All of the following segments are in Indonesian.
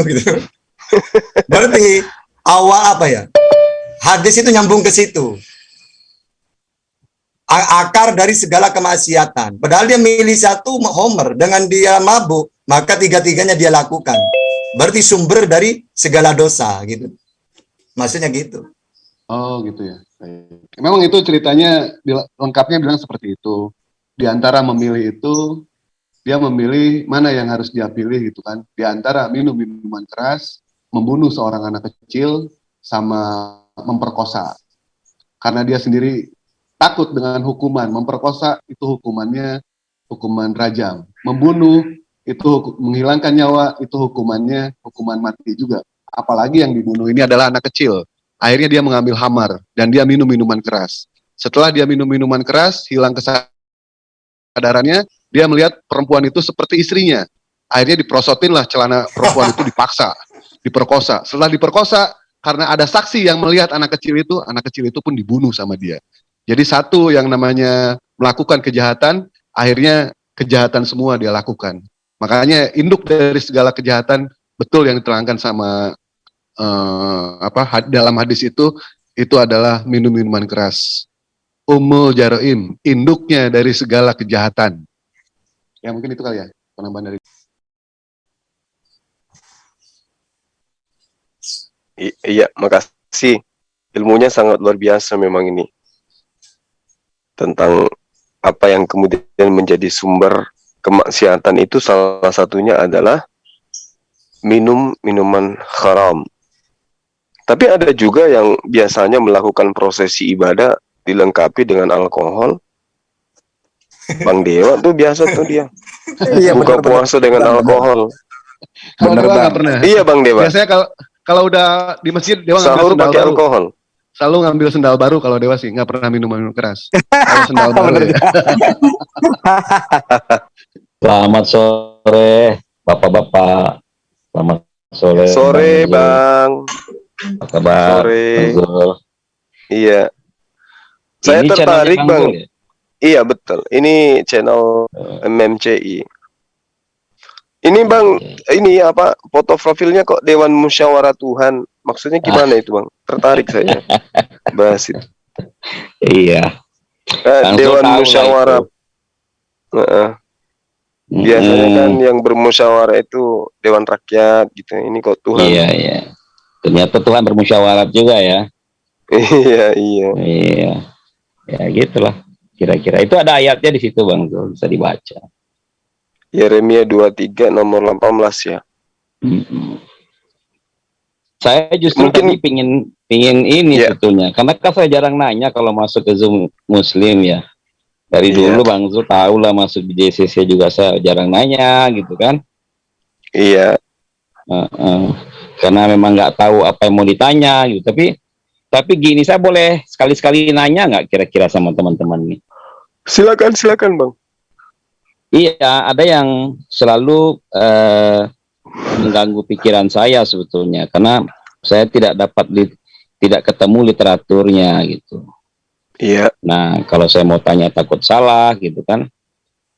gitu. Berarti awal apa ya? Hadis itu nyambung ke situ. Akar dari segala kemaksiatan. Padahal dia milih satu Homer dengan dia mabuk, maka tiga-tiganya dia lakukan. Berarti sumber dari segala dosa gitu. Maksudnya gitu. Oh gitu ya. Memang itu ceritanya lengkapnya bilang seperti itu. Di antara memilih itu dia memilih mana yang harus dia pilih gitu kan. Di antara minum minuman keras membunuh seorang anak kecil sama memperkosa. Karena dia sendiri takut dengan hukuman. Memperkosa itu hukumannya hukuman rajam. Membunuh itu menghilangkan nyawa itu hukumannya hukuman mati juga. Apalagi yang dibunuh ini adalah anak kecil. Akhirnya dia mengambil hamar dan dia minum minuman keras. Setelah dia minum minuman keras hilang kesadarannya dia melihat perempuan itu seperti istrinya. Akhirnya diprosotin lah celana perempuan itu dipaksa, diperkosa. Setelah diperkosa, karena ada saksi yang melihat anak kecil itu, anak kecil itu pun dibunuh sama dia. Jadi satu yang namanya melakukan kejahatan, akhirnya kejahatan semua dia lakukan. Makanya induk dari segala kejahatan betul yang diterangkan sama uh, apa dalam hadis itu itu adalah minum minuman keras. Umul jaroim, induknya dari segala kejahatan. Ya mungkin itu kali ya penambahan dari. I iya, makasih. Ilmunya sangat luar biasa memang ini. Tentang apa yang kemudian menjadi sumber kemaksiatan itu salah satunya adalah minum minuman haram. Tapi ada juga yang biasanya melakukan prosesi ibadah dilengkapi dengan alkohol Bang Dewa tuh biasa tuh dia. Iya, Buka bener, puasa bener. dengan alkohol. Bener, nggak pernah. Iya Bang Dewa. Biasanya kalau kalau udah di masjid Dewa ngambil sendal baru. alkohol. Selalu ngambil sendal baru kalau Dewa sih nggak pernah minum minum keras. Kalau sendal baru. ya. Selamat sore, bapak-bapak. Selamat sore. Sore Bang. Apa kabar? Sore. Iya. Saya tertarik Bang. Ya? Iya betul. Ini channel MMCI. Ini bang, ini apa foto profilnya kok Dewan Musyawarah Tuhan? Maksudnya gimana itu bang? Tertarik saya bahas itu. Iya. Eh, Dewan Musyawarah. Uh -uh. Biasanya hmm. kan yang bermusyawarah itu Dewan Rakyat gitu. Ini kok Tuhan. Iya iya. Ternyata Tuhan bermusyawarah juga ya. iya iya. Iya. Ya gitulah. Kira-kira itu ada ayatnya di situ Bang, tuh bisa dibaca. Yeremia 23 nomor 18 ya. Hmm. Saya justru Mungkin, tadi pingin pingin ini yeah. sebetulnya, karena kan saya jarang nanya kalau masuk ke Zoom Muslim ya. Dari yeah. dulu Bang Zul tahu lah masuk di JCC juga saya jarang nanya gitu kan. Iya. Uh, uh, karena memang nggak tahu apa yang mau ditanya gitu. Tapi tapi gini saya boleh sekali-sekali nanya nggak kira-kira sama teman-teman nih? Silakan, silakan, Bang. Iya, ada yang selalu uh, mengganggu pikiran saya sebetulnya karena saya tidak dapat li tidak ketemu literaturnya gitu. Iya. Nah, kalau saya mau tanya takut salah gitu kan.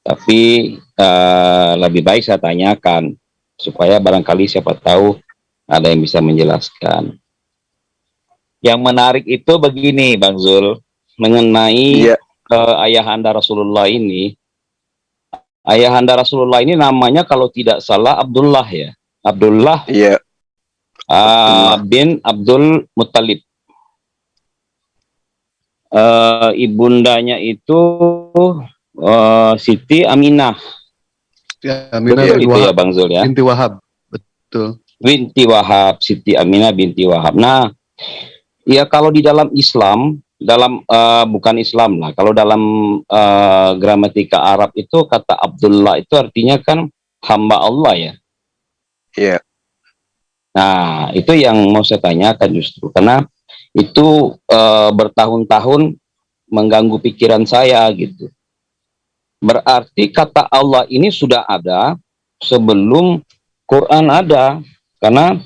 Tapi uh, lebih baik saya tanyakan supaya barangkali siapa tahu ada yang bisa menjelaskan. Yang menarik itu begini, Bang Zul, mengenai iya uh, ayahanda Rasulullah ini, ayahanda Rasulullah ini namanya kalau tidak salah Abdullah ya, Abdullah. Iya. Uh, bin Abdul Muttalib. Uh, ibundanya itu uh, Siti Aminah. Ya, Aminah Betul itu ya Bang Zul ya. Binti Wahab. Betul. Binti Wahab, Siti Aminah binti Wahab. Nah, ya kalau di dalam Islam dalam uh, bukan Islam lah. Kalau dalam uh, gramatika Arab itu kata Abdullah itu artinya kan hamba Allah ya. Iya. Yeah. Nah, itu yang mau saya tanyakan justru karena itu uh, bertahun-tahun mengganggu pikiran saya gitu. Berarti kata Allah ini sudah ada sebelum Quran ada karena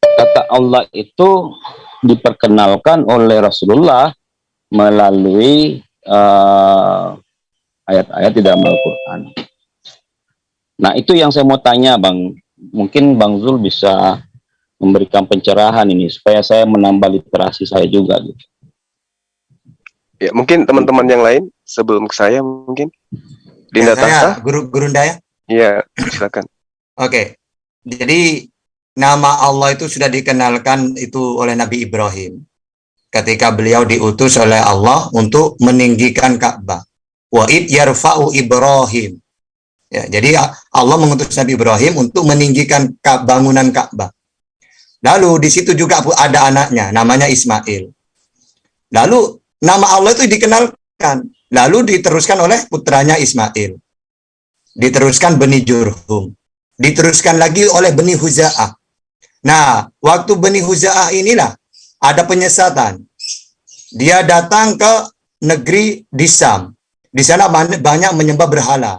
kata Allah itu diperkenalkan oleh Rasulullah melalui eh, ayat-ayat uh, di dalam Al-Quran. Nah itu yang saya mau tanya Bang mungkin Bang Zul bisa memberikan pencerahan ini supaya saya menambah literasi saya juga gitu. Ya, mungkin teman-teman yang lain sebelum ke saya mungkin. Dinda Ya, saya, Tasa? guru Gurunda ya. Iya, silakan. Oke. Jadi nama Allah itu sudah dikenalkan itu oleh Nabi Ibrahim ketika beliau diutus oleh Allah untuk meninggikan Ka'bah. Wa id yarfa'u Ibrahim. Ya, jadi Allah mengutus Nabi Ibrahim untuk meninggikan Ka- bangunan Ka'bah. Lalu di situ juga ada anaknya namanya Ismail. Lalu nama Allah itu dikenalkan, lalu diteruskan oleh putranya Ismail. Diteruskan Beni Jurhum diteruskan lagi oleh Beni Huza'ah. Nah, waktu Beni Huza'ah inilah ada penyesatan. Dia datang ke negeri Disam. Di sana ban- banyak menyembah berhala.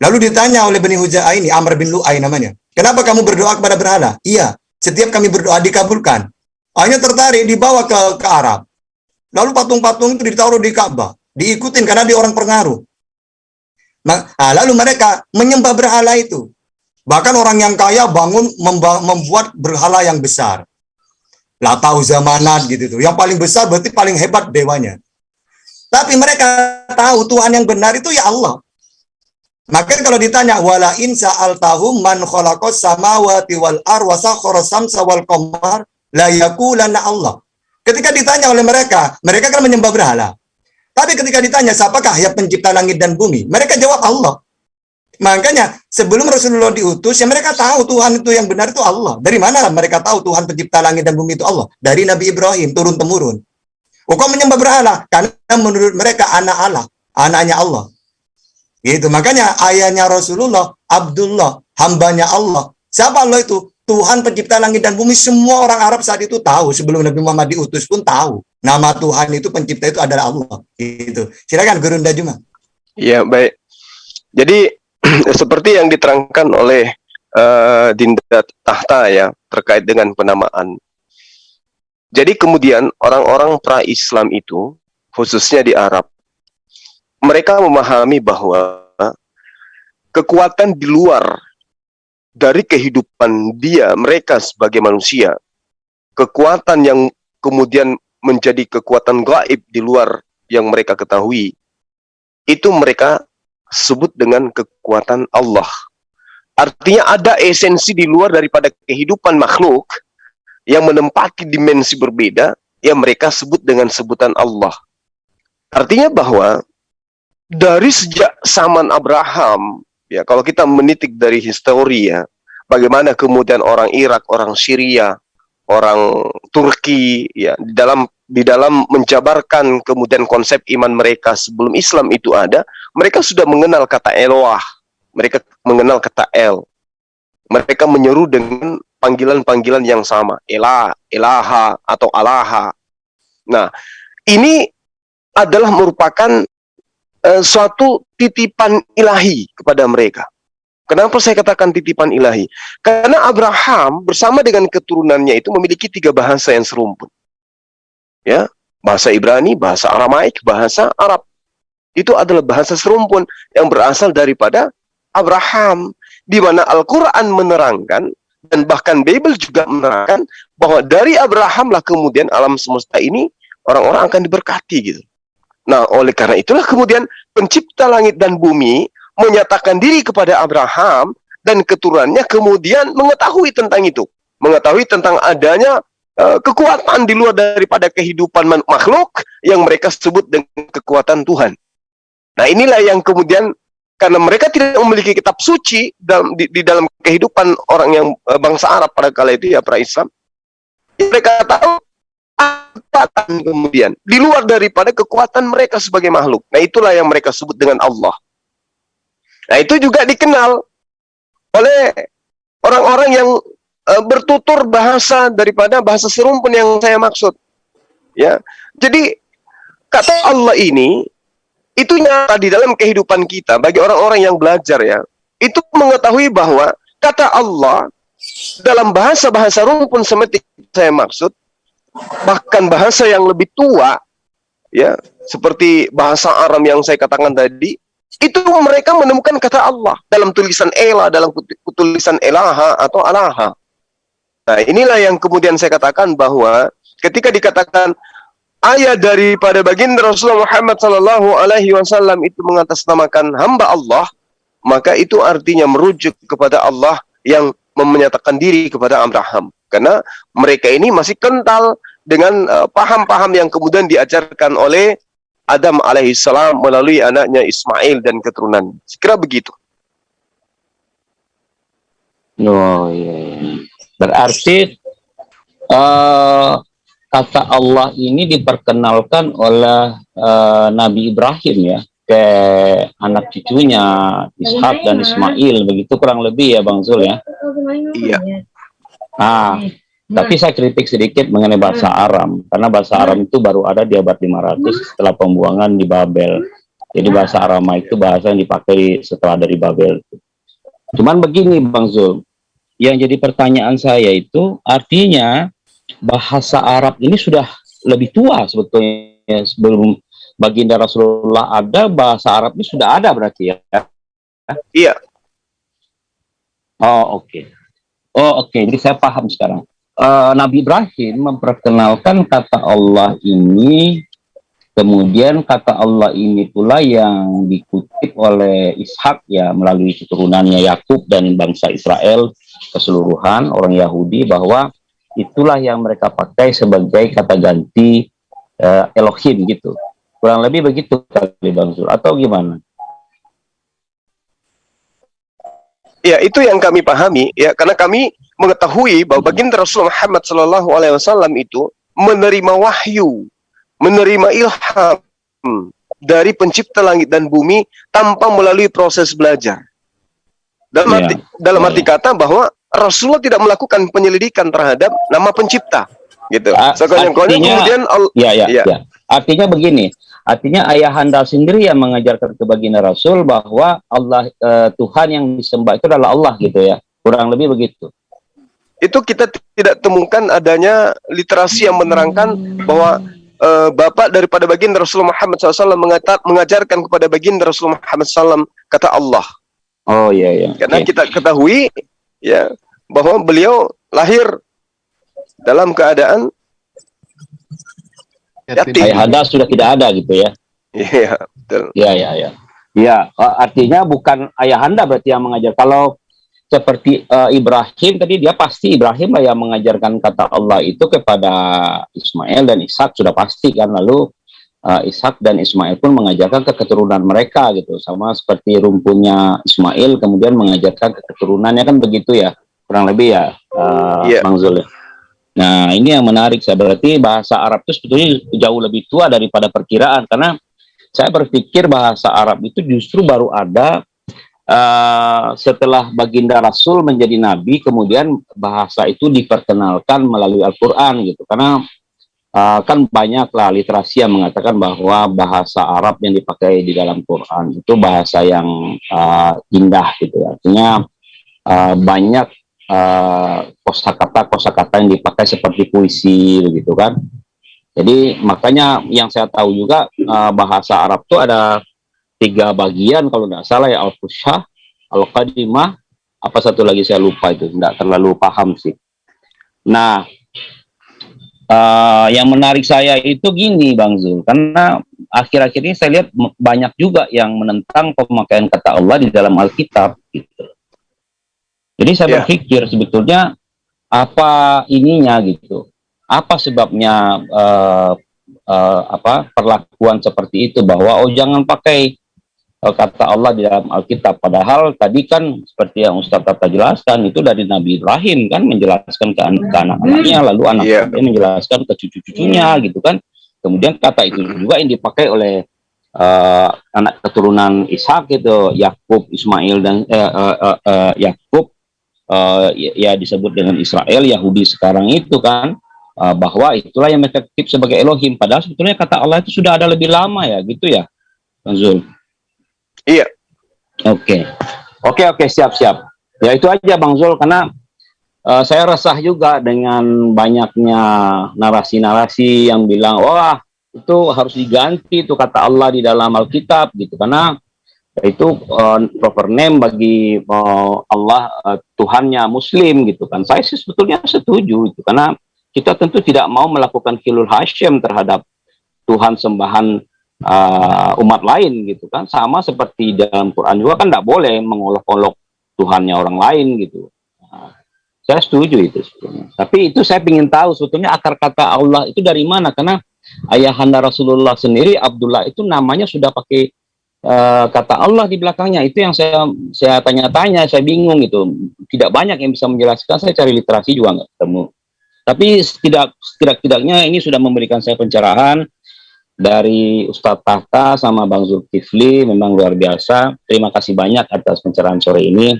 Lalu ditanya oleh Beni Huza'ah ini, Amr bin Lu'ay namanya. Kenapa kamu berdoa kepada berhala? Iya, setiap kami berdoa dikabulkan. Hanya tertarik dibawa ke, ke Arab. Lalu patung-patung itu ditaruh di Ka'bah. Diikutin karena dia orang pengaruh. Nah, lalu mereka menyembah berhala itu. Bahkan orang yang kaya bangun membuat berhala yang besar. Latau zamanat gitu tuh. Yang paling besar berarti paling hebat dewanya. Tapi mereka tahu Tuhan yang benar itu ya Allah. Maka kalau ditanya wala in sa'altahum man khalaqas samawati wal ar wa sakhara samsa wal qamar la yaqulanna Allah. Ketika ditanya oleh mereka, mereka kan menyembah berhala. Tapi ketika ditanya siapakah yang pencipta langit dan bumi, mereka jawab Allah. Makanya sebelum Rasulullah diutus, ya mereka tahu Tuhan itu yang benar itu Allah. Dari mana mereka tahu Tuhan pencipta langit dan bumi itu Allah? Dari Nabi Ibrahim turun temurun. Oh, kok menyembah berhala? Karena menurut mereka anak Allah, anaknya Allah. Gitu. Makanya ayahnya Rasulullah, Abdullah, hambanya Allah. Siapa Allah itu? Tuhan pencipta langit dan bumi. Semua orang Arab saat itu tahu. Sebelum Nabi Muhammad diutus pun tahu. Nama Tuhan itu pencipta itu adalah Allah. Gitu. Silakan Gurunda Juma. Iya, baik. Jadi seperti yang diterangkan oleh uh, Dinda Tahta ya terkait dengan penamaan. Jadi kemudian orang-orang pra-Islam itu khususnya di Arab mereka memahami bahwa kekuatan di luar dari kehidupan dia mereka sebagai manusia kekuatan yang kemudian menjadi kekuatan gaib di luar yang mereka ketahui itu mereka sebut dengan kekuatan Allah. Artinya ada esensi di luar daripada kehidupan makhluk yang menempati dimensi berbeda yang mereka sebut dengan sebutan Allah. Artinya bahwa dari sejak zaman Abraham, ya kalau kita menitik dari histori ya, bagaimana kemudian orang Irak, orang Syria, orang Turki ya di dalam di dalam menjabarkan kemudian konsep iman mereka sebelum Islam itu ada, mereka sudah mengenal kata Eloah, mereka mengenal kata El. Mereka menyeru dengan panggilan-panggilan yang sama, Elah, Elaha, atau Alaha. Nah, ini adalah merupakan uh, suatu titipan ilahi kepada mereka. Kenapa saya katakan titipan ilahi? Karena Abraham bersama dengan keturunannya itu memiliki tiga bahasa yang serumpun. Ya, bahasa Ibrani, bahasa Aramaik, bahasa Arab. Itu adalah bahasa serumpun yang berasal daripada Abraham di mana Al-Qur'an menerangkan dan bahkan Bible juga menerangkan bahwa dari Abraham lah kemudian alam semesta ini orang-orang akan diberkati gitu. Nah, oleh karena itulah kemudian pencipta langit dan bumi menyatakan diri kepada Abraham dan keturunannya kemudian mengetahui tentang itu, mengetahui tentang adanya uh, kekuatan di luar daripada kehidupan makhluk yang mereka sebut dengan kekuatan Tuhan. Nah, inilah yang kemudian karena mereka tidak memiliki kitab suci dalam di, di dalam kehidupan orang yang uh, bangsa Arab pada kala itu ya pra Islam, mereka tahu kekuatan kemudian di luar daripada kekuatan mereka sebagai makhluk. Nah, itulah yang mereka sebut dengan Allah. Nah, itu juga dikenal oleh orang-orang yang uh, bertutur bahasa daripada bahasa serumpun yang saya maksud. Ya. Jadi kata Allah ini itu nyata di dalam kehidupan kita bagi orang-orang yang belajar ya. Itu mengetahui bahwa kata Allah dalam bahasa-bahasa rumpun seperti saya maksud bahkan bahasa yang lebih tua ya seperti bahasa Aram yang saya katakan tadi itu mereka menemukan kata Allah dalam tulisan Ela, dalam tulisan Elaha atau Alaha. Nah, inilah yang kemudian saya katakan bahwa ketika dikatakan ayat daripada baginda Rasulullah Muhammad Sallallahu Alaihi Wasallam itu mengatasnamakan hamba Allah, maka itu artinya merujuk kepada Allah yang menyatakan diri kepada Abraham. Karena mereka ini masih kental dengan eh, paham-paham uh, yang kemudian diajarkan oleh Adam alaihissalam melalui anaknya Ismail dan keturunan. Sekira begitu. Oh iya. iya. Berarti uh, kata Allah ini diperkenalkan oleh uh, Nabi Ibrahim ya ke anak cucunya Ishak dan Ismail begitu kurang lebih ya Bang Zul ya. Iya. Ah, tapi saya kritik sedikit mengenai bahasa Aram, karena bahasa Aram itu baru ada di abad 500 setelah pembuangan di Babel. Jadi bahasa Arama itu bahasa yang dipakai setelah dari Babel. Cuman begini Bang Zul, yang jadi pertanyaan saya itu artinya bahasa Arab ini sudah lebih tua sebetulnya sebelum baginda Rasulullah ada bahasa Arab ini sudah ada berarti ya? Iya. Oh oke. Okay. Oh oke, okay. jadi saya paham sekarang uh, Nabi Ibrahim memperkenalkan kata Allah ini kemudian kata Allah ini pula yang dikutip oleh Ishak ya melalui keturunannya Yakub dan bangsa Israel keseluruhan orang Yahudi bahwa itulah yang mereka pakai sebagai kata ganti uh, Elohim gitu. Kurang lebih begitu kali Bang Zul. Atau gimana? Ya, itu yang kami pahami ya karena kami mengetahui bahwa baginda Rasulullah Muhammad Shallallahu alaihi wasallam itu menerima wahyu, menerima ilham dari pencipta langit dan bumi tanpa melalui proses belajar. Dalam ya. arti dalam arti ya. kata bahwa Rasulullah tidak melakukan penyelidikan terhadap nama pencipta gitu. Sekolah-kolah kemudian ya, ya, ya. ya. Artinya begini, Artinya ayahanda sendiri yang mengajarkan ke baginda Rasul bahwa Allah e, Tuhan yang disembah itu adalah Allah gitu ya. Kurang lebih begitu. Itu kita tidak temukan adanya literasi yang menerangkan bahwa e, bapak daripada baginda Rasulullah Muhammad SAW mengajarkan kepada baginda Rasulullah Muhammad SAW kata Allah. Oh iya iya. Karena okay. kita ketahui ya bahwa beliau lahir dalam keadaan yatim. Ayahanda sudah tidak ada gitu ya. Iya, betul. Iya, iya, iya. Ya, artinya bukan ayahanda berarti yang mengajar. Kalau seperti uh, Ibrahim tadi dia pasti Ibrahim lah yang mengajarkan kata Allah itu kepada Ismail dan Ishak sudah pasti kan lalu uh, Ishak dan Ismail pun mengajarkan ke keturunan mereka gitu sama seperti rumpunya Ismail kemudian mengajarkan ke keturunannya kan begitu ya kurang lebih ya uh, yeah. Bang Zul ya. Nah, ini yang menarik saya berarti bahasa Arab itu sebetulnya jauh lebih tua daripada perkiraan karena saya berpikir bahasa Arab itu justru baru ada uh, setelah baginda Rasul menjadi nabi kemudian bahasa itu diperkenalkan melalui Al-Qur'an gitu. Karena uh, kan banyaklah literasi yang mengatakan bahwa bahasa Arab yang dipakai di dalam Quran itu bahasa yang uh, indah gitu. Artinya uh, banyak uh, kosakata kosakata yang dipakai seperti puisi begitu kan jadi makanya yang saya tahu juga uh, bahasa Arab itu ada tiga bagian kalau tidak salah ya al-fushah al-qadimah apa satu lagi saya lupa itu tidak terlalu paham sih nah uh, yang menarik saya itu gini Bang Zul. Karena akhir-akhir ini saya lihat banyak juga yang menentang pemakaian kata Allah di dalam Alkitab gitu. Jadi saya yeah. berpikir sebetulnya apa ininya gitu, apa sebabnya uh, uh, apa perlakuan seperti itu? Bahwa oh jangan pakai kata Allah di dalam Alkitab. Padahal tadi kan seperti yang Ustaz Tata jelaskan itu dari Nabi Ibrahim kan menjelaskan ke, an ke anak-anaknya, lalu anak yeah. menjelaskan ke cucu-cucunya gitu kan. Kemudian kata itu juga yang dipakai oleh uh, anak keturunan Ishak itu Yakub, Ismail dan uh, uh, uh, uh, Yakub uh, ya disebut dengan Israel Yahudi sekarang itu kan uh, bahwa itulah yang mereka titip sebagai Elohim padahal sebetulnya kata Allah itu sudah ada lebih lama ya gitu ya Bang Zul iya oke okay. oke okay, oke okay, siap siap ya itu aja Bang Zul karena uh, saya resah juga dengan banyaknya narasi-narasi yang bilang wah itu harus diganti itu kata Allah di dalam Alkitab gitu karena itu uh, proper name bagi uh, Allah uh, Tuhannya Muslim gitu kan. Saya sih sebetulnya setuju itu karena kita tentu tidak mau melakukan kilul hasyam terhadap Tuhan sembahan uh, umat lain gitu kan. Sama seperti dalam Quran juga kan tidak boleh mengolok-olok Tuhannya orang lain gitu. Nah, saya setuju itu sebetulnya. Tapi itu saya ingin tahu sebetulnya akar kata Allah itu dari mana karena ayahanda Rasulullah sendiri Abdullah itu namanya sudah pakai uh, kata Allah di belakangnya itu yang saya saya tanya-tanya saya bingung itu tidak banyak yang bisa menjelaskan saya cari literasi juga nggak ketemu tapi tidak tidak-tidaknya ini sudah memberikan saya pencerahan dari Ustadz Tahta sama Bang Zulkifli memang luar biasa terima kasih banyak atas pencerahan sore ini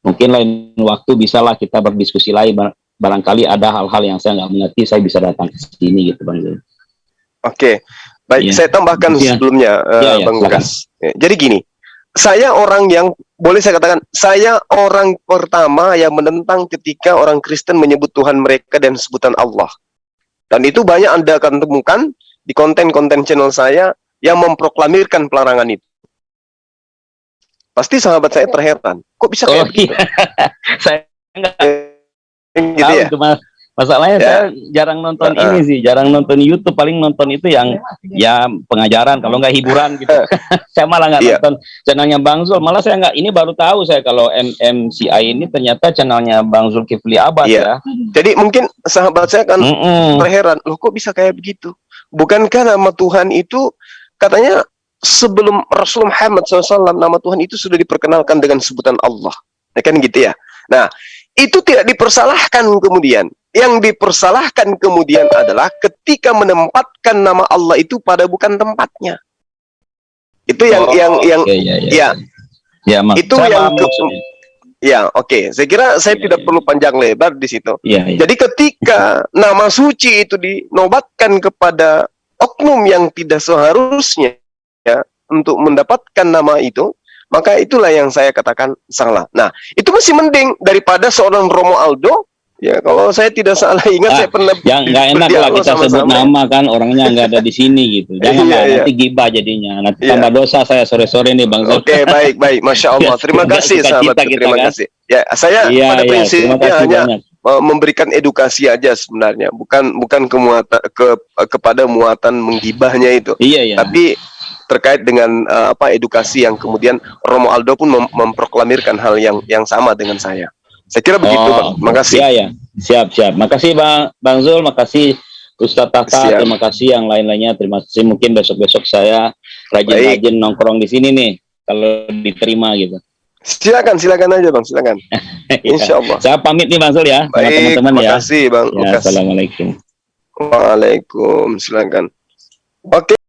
mungkin lain waktu bisalah kita berdiskusi lagi barangkali ada hal-hal yang saya nggak mengerti saya bisa datang ke sini gitu Bang Zul Oke, baik. Iya. Saya tambahkan Iya. sebelumnya, Iya, iya, Bang. Lukas. Ya, Jadi gini, saya orang yang boleh saya katakan, saya orang pertama yang menentang ketika orang Kristen menyebut Tuhan mereka dan sebutan Allah. Dan itu banyak Anda akan temukan di konten-konten channel saya yang memproklamirkan pelarangan itu. Pasti sahabat saya terheran. Kok bisa oh kayak begitu? iya saya nggak Gitu tahu ya? itu mas masalahnya Ya. saya jarang nonton Uh-uh. ini sih jarang nonton YouTube paling nonton itu yang ya pengajaran kalau nggak hiburan gitu saya malah nggak Iya. nonton channelnya Bang Zul malah saya nggak ini baru tahu saya kalau MMCI ini ternyata channelnya Bang Zulkifli Abbas Iya. ya Jadi mungkin sahabat saya kan Mm-mm. terheran, loh kok bisa kayak begitu? Bukankah nama Tuhan itu katanya sebelum Rasul Muhammad SAW nama Tuhan itu sudah diperkenalkan dengan sebutan Allah, ya kan gitu ya? Nah itu tidak dipersalahkan kemudian. Yang dipersalahkan kemudian adalah ketika menempatkan nama Allah itu pada bukan tempatnya. Itu yang Oh, yang yang Iya, iya, iya. ya Ya, Mak. Itu Saya yang paham ke- maksudnya. Ya oke. Saya kira saya Iya, tidak iya. perlu panjang lebar di situ. Iya, iya. Jadi ketika nama suci itu dinobatkan kepada oknum yang tidak seharusnya ya untuk mendapatkan nama itu, maka itulah yang saya katakan salah. Nah, itu masih mending daripada seorang Romo Aldo. Ya, kalau saya tidak salah ingat Ah, saya pernah yang nggak enak lah berdialog kita sebut sama-sama. nama kan orangnya nggak ada di sini gitu jangan Iya, lah iya. nanti gibah jadinya nanti Iya. tambah dosa saya sore-sore nih Bang Oke, baik, baik. Masya Allah. Terima kasih, sahabat. kita Terima kan. kasih. Ya, saya iya pada iya prinsipnya hanya banyak memberikan edukasi aja sebenarnya, bukan bukan kemuatan ke kepada muatan menggibahnya itu. iya iya Tapi terkait dengan uh, apa edukasi yang kemudian Romo Aldo pun mem- memproklamirkan hal yang yang sama dengan saya. Saya kira begitu, Bang. Makasih. Iya, ya. Siap, siap. Makasih Bang Bang Zul, makasih Ustadz Tahta, Siap. terima kasih yang lain-lainnya. Terima kasih. Mungkin besok-besok saya rajin-rajin nongkrong di sini nih kalau diterima gitu. Silakan, silakan aja, Bang. Silakan. Ya. Insya Allah. Saya pamit nih Bang Zul ya, Baik, teman-teman ya. makasih, Bang Ya. Assalamualaikum. Waalaikumsalam. Silakan. Oke.